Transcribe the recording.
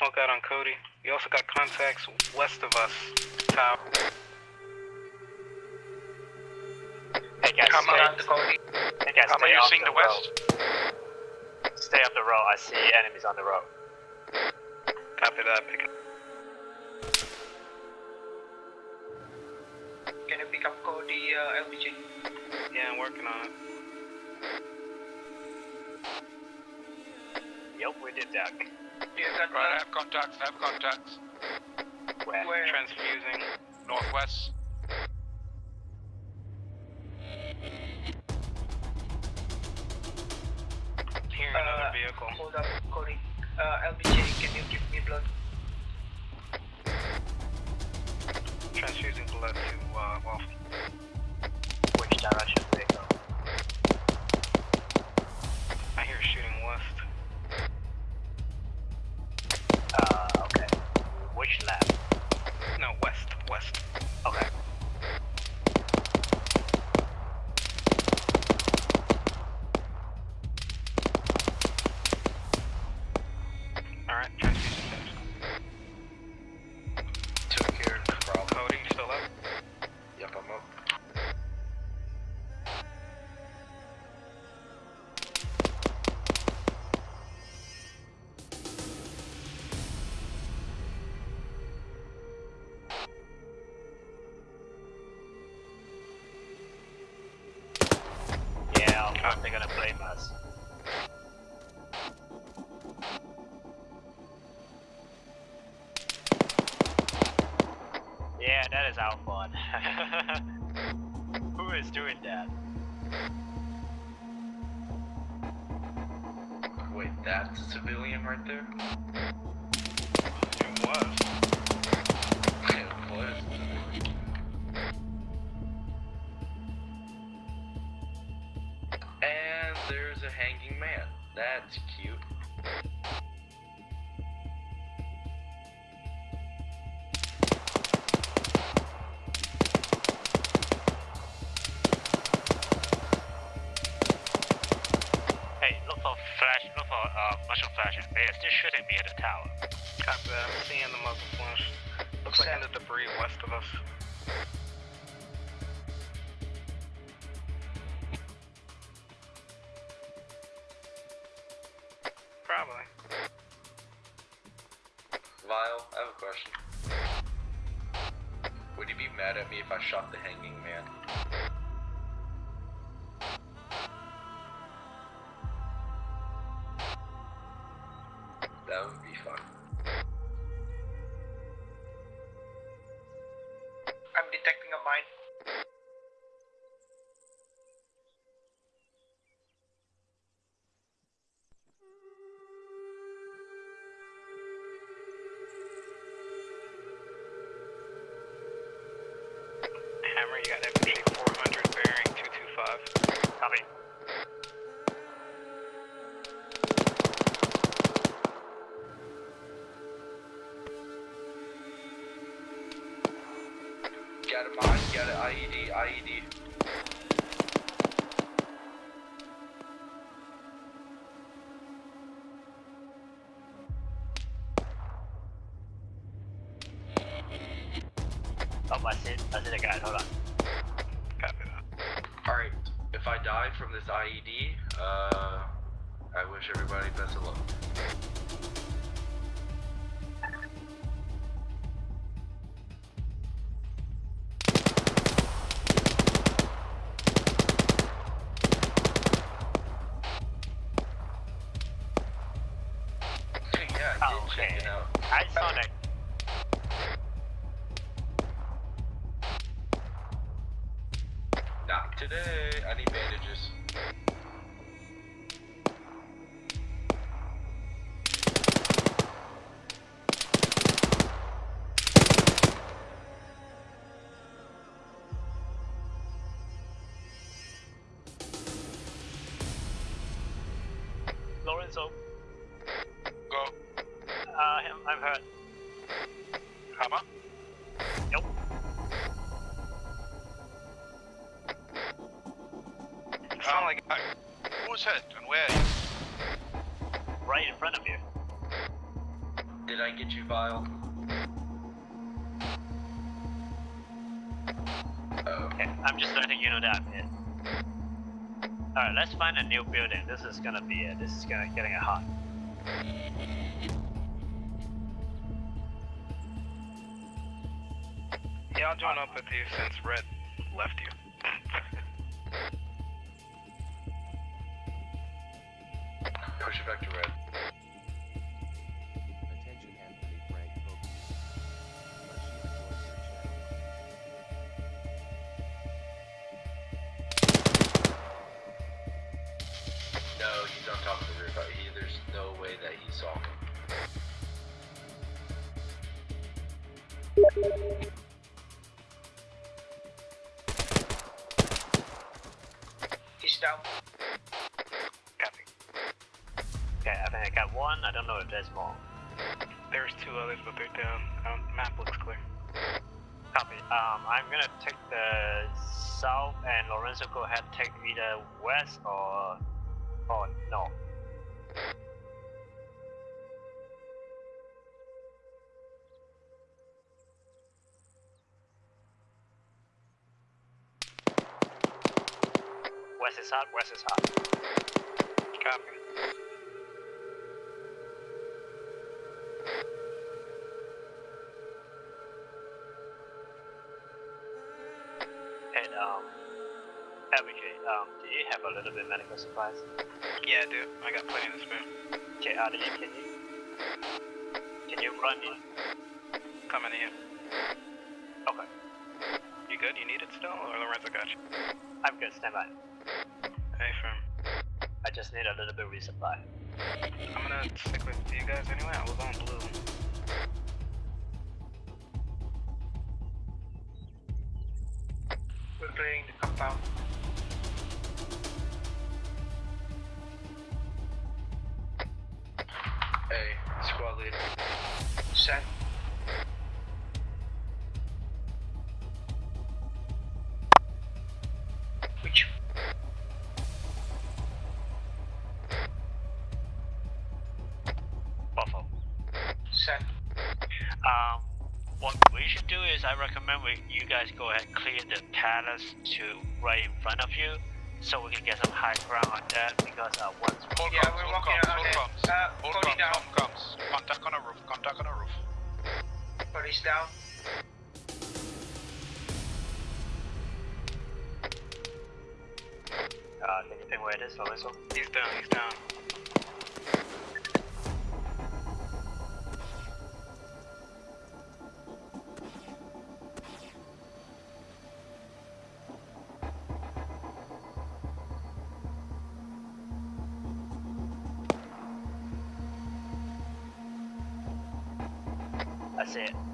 smoke out on Cody. You also got contacts west of us. Tower. Hey guys, Come stay, on, Cody. hey guys, How stay are you seeing the west? road. Stay off the road. I see enemies on the road. Copy that. Pick up. Can you pick up Cody uh, LBJ? Yeah, I'm working on it. Yep, we did that. Do you Right, I have contacts, I have contacts. Where? where? Transfusing. Northwest. Hearing Uh, another vehicle. Hold up, Cody. Uh, LBJ, can you give me blood? Of they're gonna blame us. Yeah, that is our fun. Who is doing that? Wait, that's a civilian right there? That's cute. Hey, look for flash, look for uh, mushroom flashes. They are still shooting me at the tower. Copy that. I'm seeing the muzzle flash. Looks like in the debris west of us. Have question. Would you be mad at me if I shot the hanging man? That would be fun. I'm detecting a mine. Copy. Got a mine, got an IED, IED. Oh, I see, I the guy. Hold on. Copy that. Alright, if I die from this IED, uh, I wish everybody best of luck. yeah, I Oh, did check okay. it out. I saw that. Not today. Go. uh, I'm- I'm hurt. Hammer. Nope. Sound like Hi. Who's hit and where are you? Right in front of you. Did I get you, Vile? Oh. Okay, I'm just letting you know that I'm hit. Alright, let's find a new building. This is gonna be it. This is gonna getting it hot. Yeah, I'll join up with you since Red left you. Down. Copy. Okay, I think I got one. I don't know if there's more. There's two others, but they're down. Um, map looks clear. Copy. Um, I'm gonna take the south, and Lorenzo go ahead take either west or or no. West is hot. West is hot. Copy. And um, LBJ, um, do you have a little bit medical supplies? Yeah, I do. I got plenty of spare. Okay, uh, can you can you run in? Coming in. Okay, You good? You need it still? Or Lorenzo got you? I'm good. Stand by. Hey, firm. I just need a little bit of resupply. I'm gonna stick with you guys anyway. I was on blue. We're clearing the compound. Hey, squad leader. Set. Set. Um, what we should do is I recommend we you guys go ahead and clear the palace to right in front of you, so we can get some high ground on that. Because uh, once Hold Yeah, comms, we're hold walking comms, around hold there. comms. Uh, Hold Cody comms, down. hold comms. Contact on a roof, contact on a roof. Cody's down. uh, can you think where it is, Lorenzo? He's down. He's down. See it.